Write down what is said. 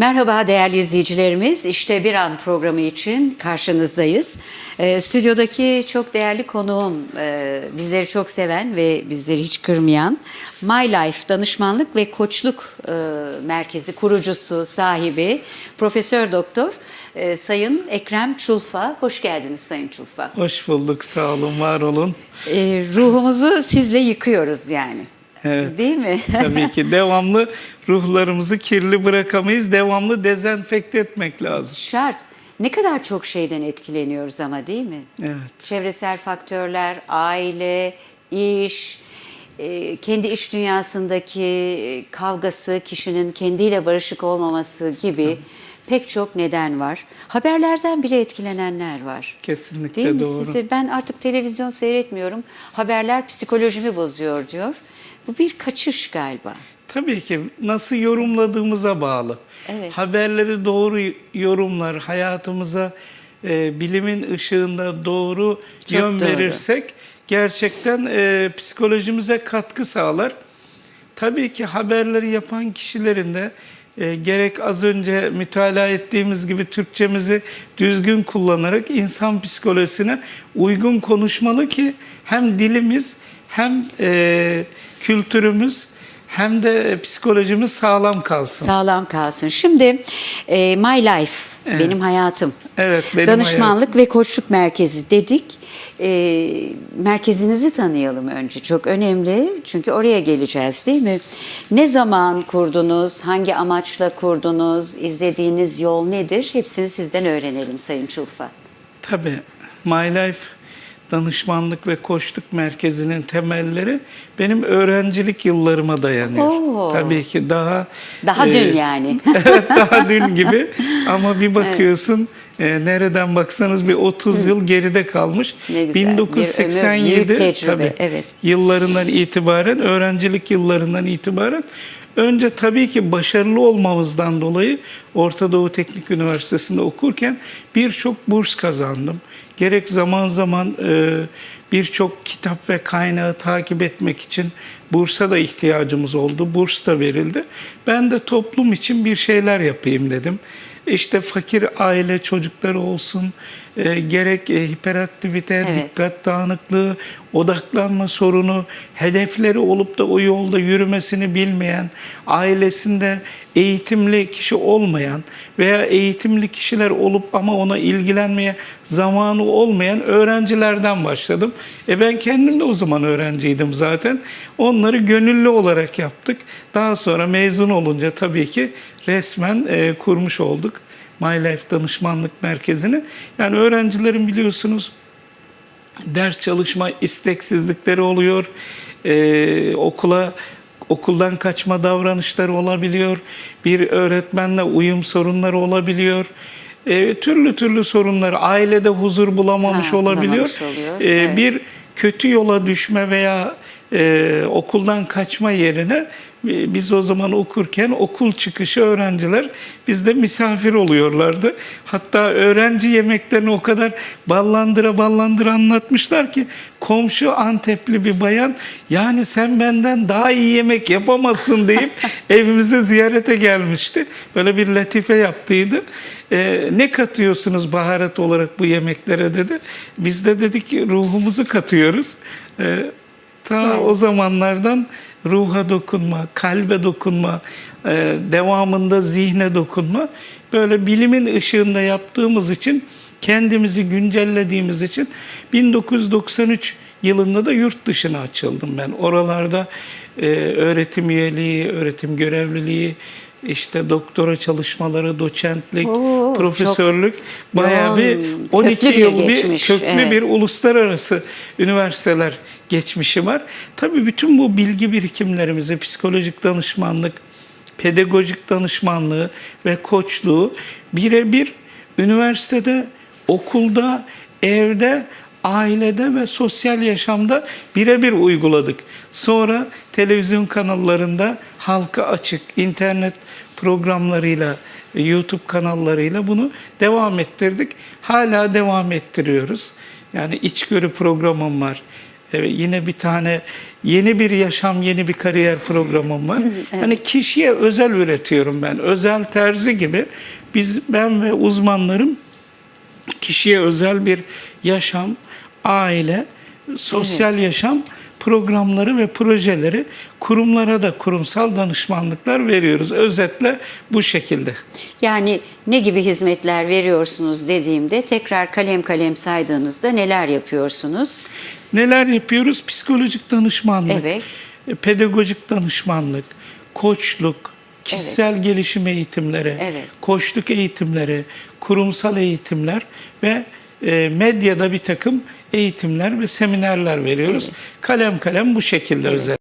Merhaba değerli izleyicilerimiz. İşte bir an programı için karşınızdayız. Ee, stüdyodaki çok değerli konuğum, e, bizleri çok seven ve bizleri hiç kırmayan My Life Danışmanlık ve Koçluk e, Merkezi kurucusu, sahibi Profesör Doktor e, Sayın Ekrem Çulfa. Hoş geldiniz Sayın Çulfa. Hoş bulduk, sağ olun, var olun. E, ruhumuzu sizle yıkıyoruz yani. Evet. Değil mi? Tabii ki devamlı ruhlarımızı kirli bırakamayız, devamlı dezenfekte etmek lazım. Şart. Ne kadar çok şeyden etkileniyoruz ama değil mi? Evet. Çevresel faktörler, aile, iş, e, kendi iç dünyasındaki e, kavgası, kişinin kendiyle barışık olmaması gibi pek çok neden var. Haberlerden bile etkilenenler var. Kesinlikle Değil mi? doğru. Size ben artık televizyon seyretmiyorum. Haberler psikolojimi bozuyor diyor. Bu bir kaçış galiba. Tabii ki nasıl yorumladığımıza bağlı. Evet. Haberleri doğru yorumlar, hayatımıza e, bilimin ışığında doğru Çok yön doğru. verirsek gerçekten e, psikolojimize katkı sağlar. Tabii ki haberleri yapan kişilerin de e, gerek az önce mütalaa ettiğimiz gibi Türkçemizi düzgün kullanarak insan psikolojisine uygun konuşmalı ki hem dilimiz hem e, kültürümüz hem de psikolojimiz sağlam kalsın. Sağlam kalsın. Şimdi e, My Life, benim hayatım. Evet, benim Danışmanlık ve koçluk merkezi dedik. E, merkezinizi tanıyalım önce. Çok önemli çünkü oraya geleceğiz değil mi? Ne zaman kurdunuz, hangi amaçla kurdunuz, izlediğiniz yol nedir? Hepsini sizden öğrenelim Sayın Çulfa. Tabii My Life Danışmanlık ve Koçluk Merkezi'nin temelleri benim öğrencilik yıllarıma dayanıyor. Oo. Tabii ki daha Daha e, dün yani. evet daha dün gibi ama bir bakıyorsun e, nereden baksanız bir 30 yıl geride kalmış. Ne güzel, bir ömür, 1987 tecrübe, tabii, evet. yıllarından itibaren öğrencilik yıllarından itibaren önce tabii ki başarılı olmamızdan dolayı Orta Doğu Teknik Üniversitesi'nde okurken birçok burs kazandım. Gerek zaman zaman e, birçok kitap ve kaynağı takip etmek için bursa da ihtiyacımız oldu. Burs da verildi. Ben de toplum için bir şeyler yapayım dedim. İşte fakir aile çocukları olsun, e, gerek e, hiperaktivite, Evet. dikkat dağınıklığı, odaklanma sorunu, hedefleri olup da o yolda yürümesini bilmeyen, ailesinde eğitimli kişi olmayan veya eğitimli kişiler olup ama ona ilgilenmeye zamanı olmayan öğrencilerden başladım. E ben kendim de o zaman öğrenciydim zaten. Onları gönüllü olarak yaptık. Daha sonra mezun olunca tabii ki resmen e, kurmuş olduk. My Life Danışmanlık Merkezi'ni. Yani öğrencilerin biliyorsunuz ders çalışma isteksizlikleri oluyor. Ee, okula okuldan kaçma davranışları olabiliyor. Bir öğretmenle uyum sorunları olabiliyor. Ee, türlü türlü sorunlar, ailede huzur bulamamış Ha, olabiliyor. oluyor, Ee, evet. Bir kötü yola düşme veya e, okuldan kaçma yerine e, biz o zaman okurken okul çıkışı öğrenciler bizde misafir oluyorlardı. Hatta öğrenci yemeklerini o kadar ballandıra ballandıra anlatmışlar ki komşu Antepli bir bayan yani sen benden daha iyi yemek yapamazsın deyip evimize ziyarete gelmişti. Böyle bir latife yaptıydı. Ee, ne katıyorsunuz baharat olarak bu yemeklere dedi. Biz de dedik ki ruhumuzu katıyoruz. Ee, ta o zamanlardan ruha dokunma, kalbe dokunma, e, devamında zihne dokunma. Böyle bilimin ışığında yaptığımız için, kendimizi güncellediğimiz için 1993 yılında da yurt dışına açıldım ben. Oralarda e, öğretim üyeliği, öğretim görevliliği, işte doktora çalışmaları, doçentlik, Oo, profesörlük bayağı bir 12 köklü bir yıl bir köklü evet. bir uluslararası üniversiteler geçmişi var. Tabii bütün bu bilgi birikimlerimizi psikolojik danışmanlık, pedagojik danışmanlığı ve koçluğu birebir üniversitede, okulda, evde, ailede ve sosyal yaşamda birebir uyguladık. Sonra televizyon kanallarında halka açık internet programlarıyla, YouTube kanallarıyla bunu devam ettirdik. Hala devam ettiriyoruz. Yani içgörü programım var. Evet, yine bir tane Yeni bir yaşam, yeni bir kariyer programım var. Hani kişiye özel üretiyorum ben. Özel terzi gibi biz ben ve uzmanlarım kişiye özel bir yaşam, aile, sosyal yaşam programları ve projeleri kurumlara da kurumsal danışmanlıklar veriyoruz. Özetle bu şekilde. Yani ne gibi hizmetler veriyorsunuz dediğimde tekrar kalem kalem saydığınızda neler yapıyorsunuz? Neler yapıyoruz? Psikolojik danışmanlık, Evet. e, pedagojik danışmanlık, koçluk, kişisel gelişim eğitimleri, Evet. koçluk eğitimleri, kurumsal eğitimler ve e, medyada bir takım eğitimler ve seminerler veriyoruz. Kalem kalem bu şekilde özel.